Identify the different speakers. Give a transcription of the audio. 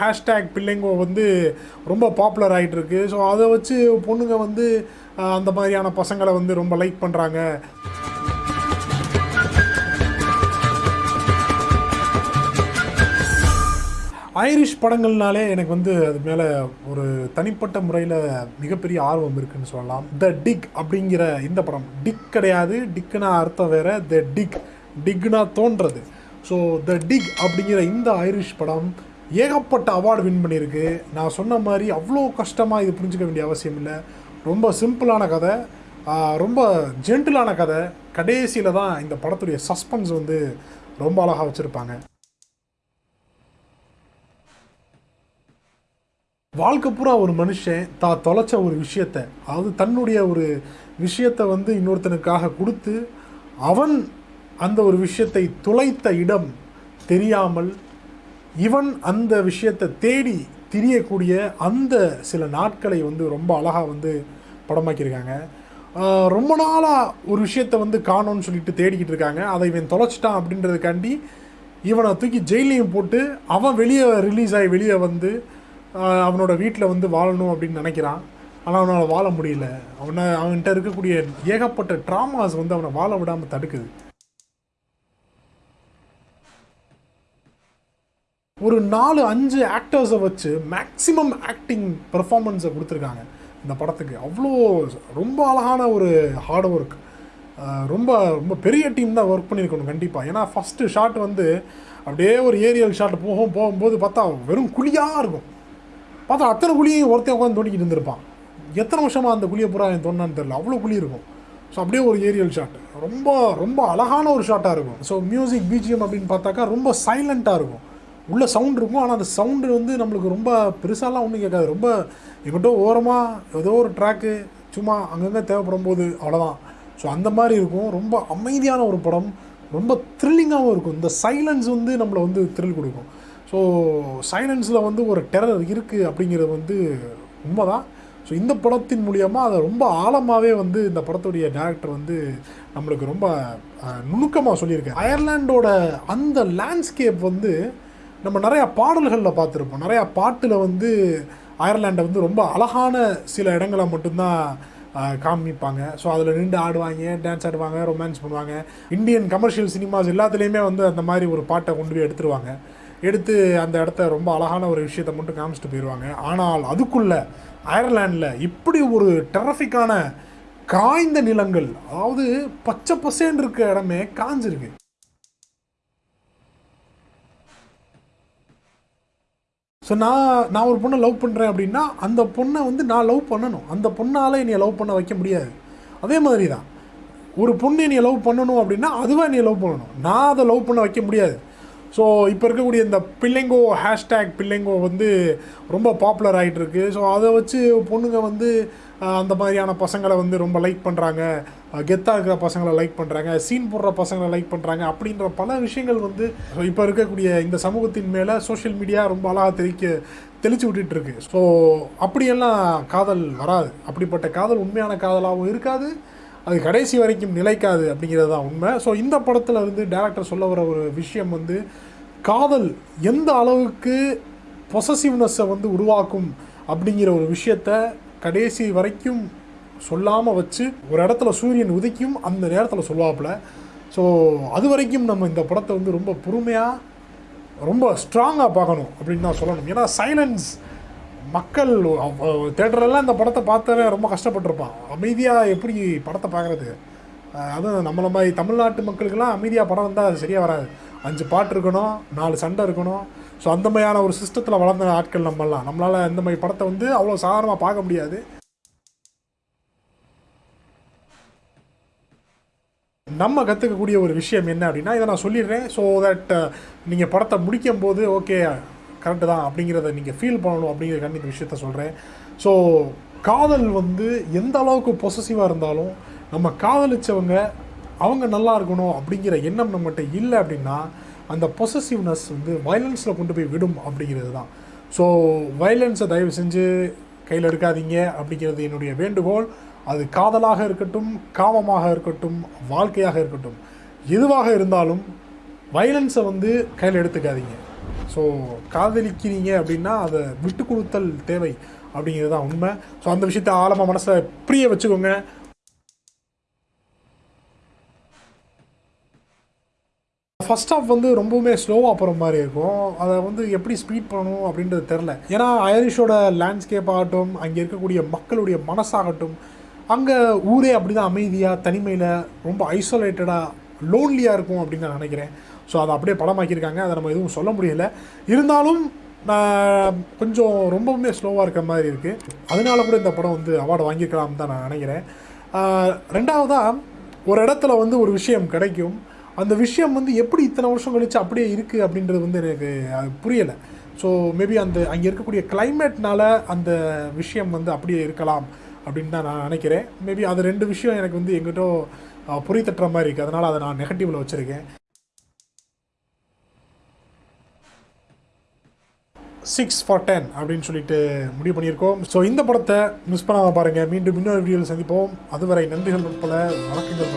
Speaker 1: Hashtag பிள்ளைங்கோ வந்து ரொம்ப popular ஆகிட்டு இருக்கு ஸோ அதை வச்சு பொண்ணுங்க வந்து அந்த மாதிரியான பசங்களை வந்து ரொம்ப லைக் பண்ணுறாங்க ஐரிஷ் படங்கள்னாலே எனக்கு வந்து அது மேலே ஒரு தனிப்பட்ட முறையில் மிகப்பெரிய ஆர்வம் இருக்குன்னு சொல்லலாம். த டிக் அப்படிங்கிற இந்த படம். டிக் கிடையாது டிக்குனா அர்த்தம் வேற. த டிக் டிக்னா தோன்றது. ஸோ த டிக் அப்படிங்கிற இந்த ஐரிஷ் படம் ஏகப்பட்ட அவார்டு வின் பண்ணியிருக்கு. நான் சொன்ன மாதிரி அவ்வளோ கஷ்டமாக இது புரிஞ்சுக்க வேண்டிய அவசியம் இல்லை. ரொம்ப சிம்பிளான கதை. ரொம்ப ஜென்டிலான கதை. கடைசியில் தான் இந்த படத்துடைய சஸ்பென்ஸ் வந்து ரொம்ப அழகாக வச்சுருப்பாங்க. வாழ்க்கை பூரா ஒரு மனுஷன் தான் தொலைச்ச ஒரு விஷயத்த அதாவது தன்னுடைய ஒரு விஷயத்தை வந்து இன்னொருத்தனுக்காக கொடுத்து அவன் அந்த ஒரு விஷயத்தை துளைத்த இடம் தெரியாமல் இவன் அந்த விஷயத்தை தேடி திரியக்கூடிய அந்த சில நாட்களை வந்து ரொம்ப அழகாக வந்து படமாக்கியிருக்காங்க. ரொம்ப நாளாக ஒரு விஷயத்தை வந்து காணோன்னு சொல்லிட்டு தேடிக்கிட்டு இருக்காங்க. அதை இவன் தொலைச்சிட்டான் அப்படின்றதுக்காண்டி இவனை தூக்கி ஜெயிலையும் போட்டு அவன் வெளியே ரிலீஸ் ஆகி வெளியே வந்து அவனோட வீட்டில் வந்து வாழணும் அப்படின்னு நினைக்கிறான். ஆனால் அவனால் வாழ முடியல. அவனை அவன்கிட்ட இருக்கக்கூடிய ஏகப்பட்ட ட்ராமாஸ் வந்து அவனை வாழ விடாமல் தடுக்குது. ஒரு நாலு அஞ்சு ஆக்டர்ஸை வச்சு மேக்ஸிமம் ஆக்டிங் பெர்ஃபார்மன்ஸை கொடுத்துருக்காங்க இந்த படத்துக்கு. அவ்வளோ ரொம்ப அழகான ஒரு ஹார்ட் ஒர்க் ரொம்ப ரொம்ப பெரிய டீம் தான் ஒர்க் பண்ணியிருக்கணும் கண்டிப்பாக ஏன்னா ஃபஸ்ட்டு ஷாட் வந்து அப்படியே ஒரு ஏரியல் ஷாட் போகும் போகும்போது பார்த்தா வெறும் குழியாக இருக்கும். பார்த்தா அத்தனை குழியும் ஒருத்தன் உட்காந்து தோண்டிக்கிட்டு இருந்திருப்பான். எத்தனை வருஷமாக அந்த குழியை பூரா என் தோணான்னு தெரில அவ்வளோ குழி இருக்கும். ஸோ அப்படியே ஒரு ஏரியல் ஷாட் ரொம்ப ரொம்ப அழகான ஒரு ஷாட்டாக இருக்கும். ஸோ மியூசிக் பிஜிஎம் அப்படின்னு பார்த்தாக்கா ரொம்ப சைலண்ட்டாக இருக்கும். உள்ள சவுண்ட் இருக்கும் ஆனால் அந்த சவுண்டு வந்து நம்மளுக்கு ரொம்ப பெருசாலாம் ஒன்றும் கேட்காது. ரொம்ப எங்கிட்ட ஓரமாக ஏதோ ஒரு ட்ராக்கு சும்மா அங்கங்கே தேவைப்படும் போது அவ்வளோதான் ஸோ அந்த மாதிரி இருக்கும். ரொம்ப அமைதியான ஒரு படம். ரொம்ப த்ரில்லிங்காகவும் இருக்கும். இந்த சைலன்ஸ் வந்து நம்மளை வந்து த்ரில் கொடுக்கும். ஸோ சைலன்ஸில் வந்து ஒரு டெரர் இருக்குது அப்படிங்கிறது வந்து உண்மைதான். ஸோ இந்த படத்தின் மூலியமாக அதை ரொம்ப ஆழமாகவே வந்து இந்த படத்துடைய டேரக்டர் வந்து நம்மளுக்கு ரொம்ப நுணுக்கமாக சொல்லியிருக்காரு. அயர்லாண்டோட அந்த லேண்ட்ஸ்கேப் வந்து நம்ம நிறையா பாடல்களில் பார்த்துருப்போம். நிறையா பாட்டில் வந்து அயர்லாண்டை வந்து ரொம்ப அழகான சில இடங்களை மட்டும்தான் காமிப்பாங்க. ஸோ அதில் நின்று ஆடுவாங்க டான்ஸ் ஆடுவாங்க ரொமான்ஸ் பண்ணுவாங்க. இந்தியன் கமர்ஷியல் சினிமாஸ் எல்லாத்துலேயுமே வந்து அந்த மாதிரி ஒரு பாட்டை கொண்டு போய் எடுத்துருவாங்க. எடுத்து அந்த இடத்த ரொம்ப அழகான ஒரு விஷயத்தை மட்டும் காமிச்சிட்டு போயிடுவாங்க ஆனால் அதுக்குள்ளே அயர்லாண்டில் இப்படி ஒரு டெரஃபிக்கான காய்ந்த நிலங்கள் அதாவது பச்சை பசேன்னு இருக்க இடமே காஞ்சிருக்கு. ஸோ நான் நான் ஒரு பொண்ணை லவ் பண்ணுறேன் அப்படின்னா அந்த பொண்ணை வந்து நான் லவ் பண்ணணும். அந்த பொண்ணால் என்னை லவ் பண்ண வைக்க முடியாது. அதே மாதிரி தான். ஒரு பொண்ணு என்னை லவ் பண்ணணும் அப்படின்னா அதுவாக என்னை லவ் பண்ணணும். நான் அதை லவ் பண்ண வைக்க முடியாது. ஸோ இப்போ இருக்கக்கூடிய இந்த பிள்ளைங்கோ ஹேஷ்டேக் பிள்ளைங்கோ வந்து ரொம்ப பாப்புலர் ஆகிட்டுருக்கு ஸோ அதை வச்சு பொண்ணுங்க வந்து அந்த மாதிரியான பசங்களை வந்து ரொம்ப லைக் பண்ணுறாங்க கெத்தாக இருக்கிற பசங்களை லைக் பண்ணுறாங்க சீன் போடுற பசங்களை லைக் பண்ணுறாங்க அப்படின்ற பல விஷயங்கள் வந்து இப்போ இருக்கக்கூடிய இந்த சமூகத்தின் மேலே சோஷியல் மீடியா ரொம்ப அழகாக தெளிக்க தெளிச்சு விட்டுட்டு இருக்கு ஸோ அப்படியெல்லாம் காதல் வராது. அப்படிப்பட்ட காதல் உண்மையான காதலாகவும் இருக்காது. அது கடைசி வரைக்கும் நிலைக்காது அப்படிங்கிறது தான் உண்மை. ஸோ இந்த படத்தில் வந்து டேரக்டர் சொல்ல வர ஒரு விஷயம் வந்து காதல் எந்த அளவுக்கு பொசசிவ்னஸை வந்து உருவாக்கும் அப்படிங்கிற ஒரு விஷயத்த கடைசி வரைக்கும் சொல்லாமல் வச்சு ஒரு இடத்துல சூரியன் உதிக்கும் அந்த நேரத்தில் சொல்லுவாப்பில். ஸோ அது வரைக்கும் நம்ம இந்த படத்தை வந்து ரொம்ப பொறுமையாக ரொம்ப ஸ்ட்ராங்காக பார்க்கணும் அப்படின்னு தான் சொல்லணும். ஏன்னா சைலன்ஸ் மக்கள் தேட்டரெல்லாம் இந்த படத்தை பார்த்தவே ரொம்ப கஷ்டப்பட்டிருப்பான். அமைதியாக எப்படி படத்தை பார்க்குறது? அதுவும் நம்மள மாதிரி தமிழ்நாட்டு மக்களுக்கெல்லாம் அமைதியாக படம் வந்தால் அது சரியாக வராது. அஞ்சு பாட்டு இருக்கணும் நாலு சண்டை இருக்கணும் ஸோ அந்த மாதிரியான ஒரு சிஸ்டத்தில் வளர்ந்த ஆட்கள் நம்மலாம் நம்மளால் இந்த மாதிரி படத்தை வந்து அவ்வளோ சாதாரணமாக பார்க்க முடியாது. நம்ம கற்றுக்கக்கூடிய ஒரு விஷயம் என்ன அப்படின்னா இதை நான் சொல்லிடுறேன். ஸோ தட் நீங்கள் படத்தை முடிக்கும் போது ஓகே கரெக்டு தான் அப்படிங்கிறத நீங்கள் ஃபீல் பண்ணணும் அப்படிங்கிற கண்டிப்பாக விஷயத்த சொல்கிறேன் ஸோ காதல் வந்து எந்த அளவுக்கு பொசசிவாக இருந்தாலும் நம்ம காதலிச்சவங்க அவங்க நல்லா இருக்கணும் அப்படிங்கிற எண்ணம் நம்மகிட்ட இல்லை அப்படின்னா அந்த பொசசிவ்னஸ் வந்து வயலன்ஸில் கொண்டு போய் விடும் அப்படிங்கிறது தான். ஸோ வயலன்ஸை தயவு செஞ்சு கையில் எடுக்காதீங்க அப்படிங்கிறது என்னுடைய வேண்டுகோள். அது காதலாக இருக்கட்டும் காமமாக இருக்கட்டும் வாழ்க்கையாக இருக்கட்டும் எதுவாக இருந்தாலும் வயலன்ஸை வந்து கையில் எடுத்துக்காதீங்க. ஸோ காதலிக்கிறீங்க அப்படின்னா அதை விட்டு கொடுத்தல் தேவை அப்படிங்கிறது தான் உண்மை. ஸோ அந்த விஷயத்த ஆழமாக மனசில் புரிய வச்சுக்கோங்க. ஃபர்ஸ்ட் ஆஃப் வந்து ரொம்பவுமே ஸ்லோவாக போகிற மாதிரி இருக்கும். அதை வந்து எப்படி ஸ்பீட் பண்ணணும் அப்படின்றது தெரில ஏன்னா ஐரிஷோட லேண்ட்ஸ்கேப் ஆகட்டும் அங்கே இருக்கக்கூடிய மக்களுடைய மனசாகட்டும் அங்கே ஊரே அப்படி தான் அமைதியாக தனிமையில் ரொம்ப ஐசோலேட்டடாக லோன்லியாக இருக்கும் அப்படின்னு நான் நினைக்கிறேன். ஸோ அதை அப்படியே படமாக்கியிருக்காங்க. அதை நம்ம எதுவும் சொல்ல முடியல. இருந்தாலும் நான் கொஞ்சம் ரொம்பவுமே ஸ்லோவாக இருக்கிற மாதிரி இருக்குது அதனால கூட இந்த படம் வந்து அவார்டு வாங்கியிருக்கலாம் தான் நான் நினைக்கிறேன். ரெண்டாவதாக ஒரு இடத்துல வந்து ஒரு விஷயம் கிடைக்கும். அந்த விஷயம் வந்து எப்படி இத்தனை வருஷம் கழிச்சு அப்படியே இருக்குது அப்படின்றது வந்து எனக்கு அது புரியலை. ஸோ மேபி அந்த அங்கே இருக்கக்கூடிய கிளைமேட்னால அந்த விஷயம் வந்து அப்படியே இருக்கலாம் அப்படின்னு தான் நான் நினைக்கிறேன். மேபி அது ரெண்டு விஷயம் எனக்கு வந்து எங்கிட்டோ புரிய தட்டுற மாதிரி இருக்குது அதனால் அதை நான் நெகட்டிவில் வச்சுருக்கேன். சிக்ஸ் ஃபார் டென் அப்படின்னு சொல்லிட்டு முடிவு பண்ணியிருக்கோம். ஸோ இந்த படத்தை மிஸ் பண்ணாமல் பாருங்கள் மீண்டும் இன்னொரு வீடியோவில் சந்திப்போம். அதுவரை நன்றிகள் உட்பட வணக்கங்கள்